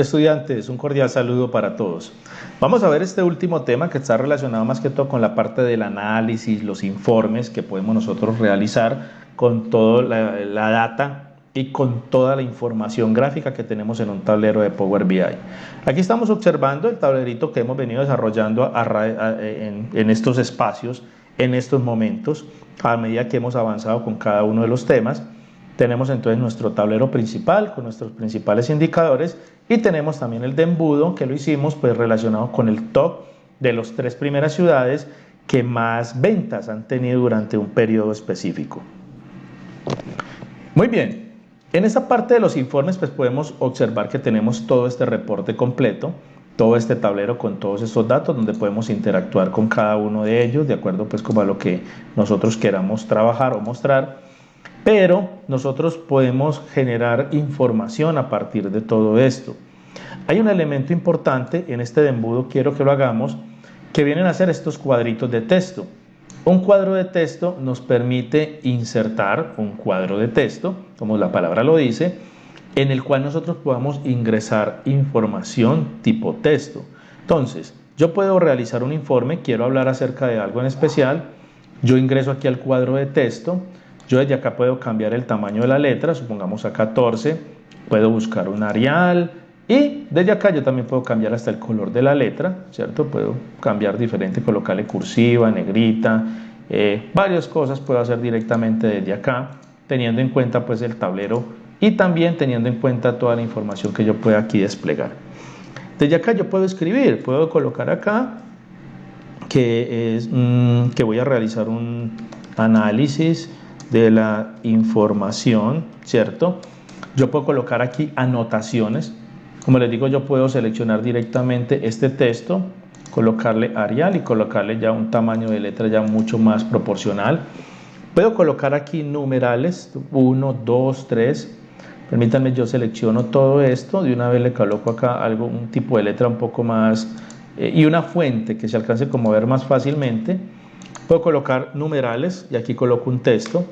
Estudiantes, un cordial saludo para todos. Vamos a ver este último tema que está relacionado más que todo con la parte del análisis, los informes que podemos nosotros realizar con toda la, data y con toda la información gráfica que tenemos en un tablero de Power BI. Aquí estamos observando el tablerito que hemos venido desarrollando en estos espacios, en estos momentos, a medida que hemos avanzado con cada uno de los temas. Tenemos entonces nuestro tablero principal con nuestros principales indicadores y tenemos también el de embudo que lo hicimos pues relacionado con el top de las tres primeras ciudades que más ventas han tenido durante un periodo específico. Muy bien, en esta parte de los informes pues podemos observar que tenemos todo este reporte completo, todo este tablero con todos estos datos donde podemos interactuar con cada uno de ellos de acuerdo pues como a lo que nosotros queramos trabajar o mostrar pero nosotros podemos generar información a partir de todo esto. Hay un elemento importante en este embudo, quiero que lo hagamos, que vienen a ser estos cuadritos de texto. Un cuadro de texto nos permite insertar un cuadro de texto, como la palabra lo dice, en el cual nosotros podamos ingresar información tipo texto. Entonces, yo puedo realizar un informe, quiero hablar acerca de algo en especial, yo ingreso aquí al cuadro de texto, yo desde acá puedo cambiar el tamaño de la letra, supongamos a 14, puedo buscar un Arial y desde acá yo también puedo cambiar hasta el color de la letra, ¿cierto? Puedo cambiar diferente, colocarle cursiva, negrita, eh, varias cosas puedo hacer directamente desde acá, teniendo en cuenta pues el tablero y también teniendo en cuenta toda la información que yo pueda aquí desplegar. Desde acá yo puedo escribir, puedo colocar acá que, es, mm, que voy a realizar un análisis de la información, ¿cierto? Yo puedo colocar aquí anotaciones. Como les digo, yo puedo seleccionar directamente este texto, colocarle Arial y colocarle ya un tamaño de letra ya mucho más proporcional. Puedo colocar aquí numerales, 1, 2, 3. Permítanme, yo selecciono todo esto. De una vez le coloco acá algo, un tipo de letra un poco más... Eh, y una fuente que se alcance como ver más fácilmente. Puedo colocar numerales y aquí coloco un texto.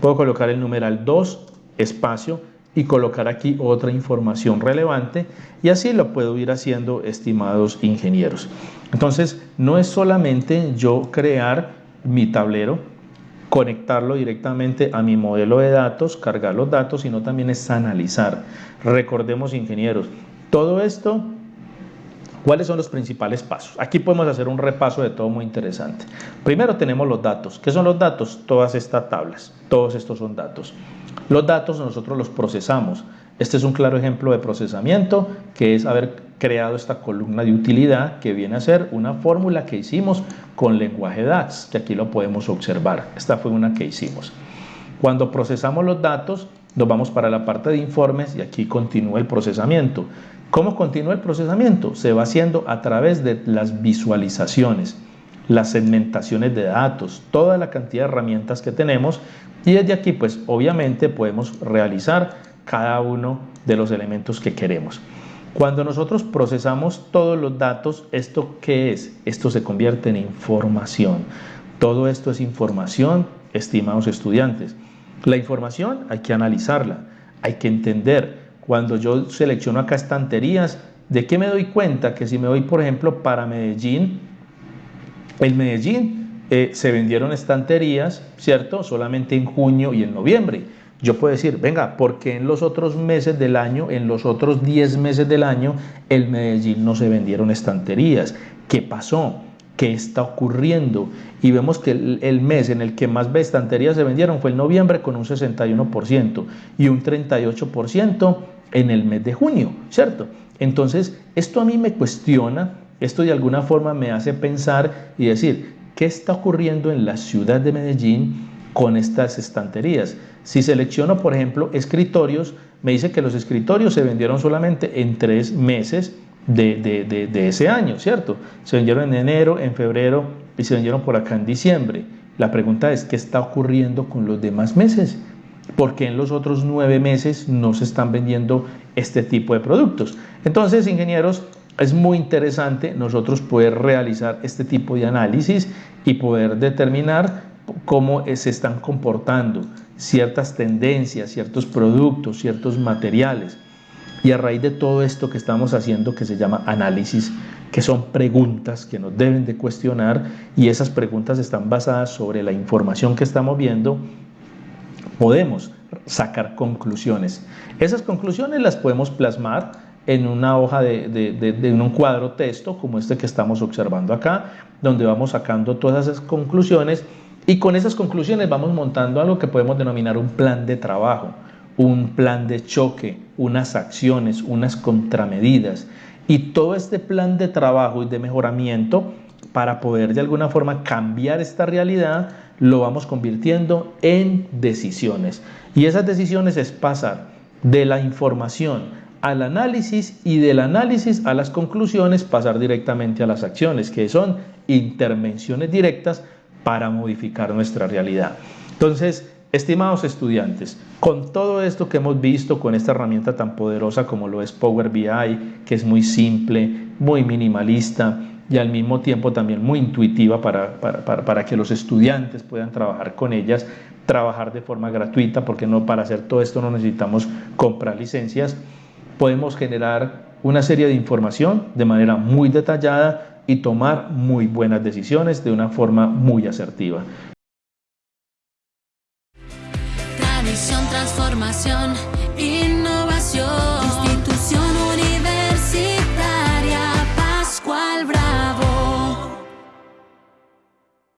Puedo colocar el numeral 2, espacio, y colocar aquí otra información relevante y así lo puedo ir haciendo estimados ingenieros. Entonces no es solamente yo crear mi tablero, conectarlo directamente a mi modelo de datos, cargar los datos, sino también es analizar. Recordemos ingenieros, todo esto ¿Cuáles son los principales pasos? Aquí podemos hacer un repaso de todo muy interesante. Primero tenemos los datos. ¿Qué son los datos? Todas estas tablas. Todos estos son datos. Los datos nosotros los procesamos. Este es un claro ejemplo de procesamiento, que es haber creado esta columna de utilidad que viene a ser una fórmula que hicimos con lenguaje DAX, que aquí lo podemos observar. Esta fue una que hicimos. Cuando procesamos los datos, nos vamos para la parte de informes y aquí continúa el procesamiento. ¿Cómo continúa el procesamiento? Se va haciendo a través de las visualizaciones, las segmentaciones de datos, toda la cantidad de herramientas que tenemos y desde aquí pues obviamente podemos realizar cada uno de los elementos que queremos. Cuando nosotros procesamos todos los datos, ¿esto qué es? Esto se convierte en información. Todo esto es información, estimados estudiantes. La información hay que analizarla, hay que entender cuando yo selecciono acá estanterías, ¿de qué me doy cuenta? Que si me voy, por ejemplo, para Medellín, en Medellín eh, se vendieron estanterías, ¿cierto? Solamente en junio y en noviembre. Yo puedo decir, venga, porque en los otros meses del año, en los otros 10 meses del año, en Medellín no se vendieron estanterías? ¿Qué pasó? ¿Qué está ocurriendo? Y vemos que el, mes en el que más estanterías se vendieron fue el noviembre con un 61% y un 38% en el mes de junio, ¿cierto? Entonces, esto a mí me cuestiona, esto de alguna forma me hace pensar y decir, ¿qué está ocurriendo en la ciudad de Medellín con estas estanterías? Si selecciono, por ejemplo, escritorios, me dice que los escritorios se vendieron solamente en tres meses de, de, ese año, ¿cierto? Se vendieron en enero, en febrero y se vendieron por acá en diciembre. La pregunta es, ¿qué está ocurriendo con los demás meses? porque en los otros nueve meses no se están vendiendo este tipo de productos. Entonces, ingenieros, es muy interesante nosotros poder realizar este tipo de análisis y poder determinar cómo se están comportando ciertas tendencias, ciertos productos, ciertos materiales. Y a raíz de todo esto que estamos haciendo, que se llama análisis, que son preguntas que nos deben de cuestionar y esas preguntas están basadas sobre la información que estamos viendo, podemos sacar conclusiones. Esas conclusiones las podemos plasmar en una hoja de, de, un cuadro texto como este que estamos observando acá, donde vamos sacando todas esas conclusiones y con esas conclusiones vamos montando algo que podemos denominar un plan de trabajo, un plan de choque, unas acciones, unas contramedidas. Y todo este plan de trabajo y de mejoramiento para poder de alguna forma cambiar esta realidad, lo vamos convirtiendo en decisiones. Y esas decisiones es pasar de la información al análisis y del análisis a las conclusiones pasar directamente a las acciones, que son intervenciones directas para modificar nuestra realidad. Entonces, estimados estudiantes, con todo esto que hemos visto, con esta herramienta tan poderosa como lo es Power BI, que es muy simple, muy minimalista y al mismo tiempo también muy intuitiva para, para, que los estudiantes puedan trabajar con ellas, trabajar de forma gratuita, porque no para hacer todo esto no necesitamos comprar licencias, podemos generar una serie de información de manera muy detallada y tomar muy buenas decisiones de una forma muy asertiva. Tradición, transformación, innovación.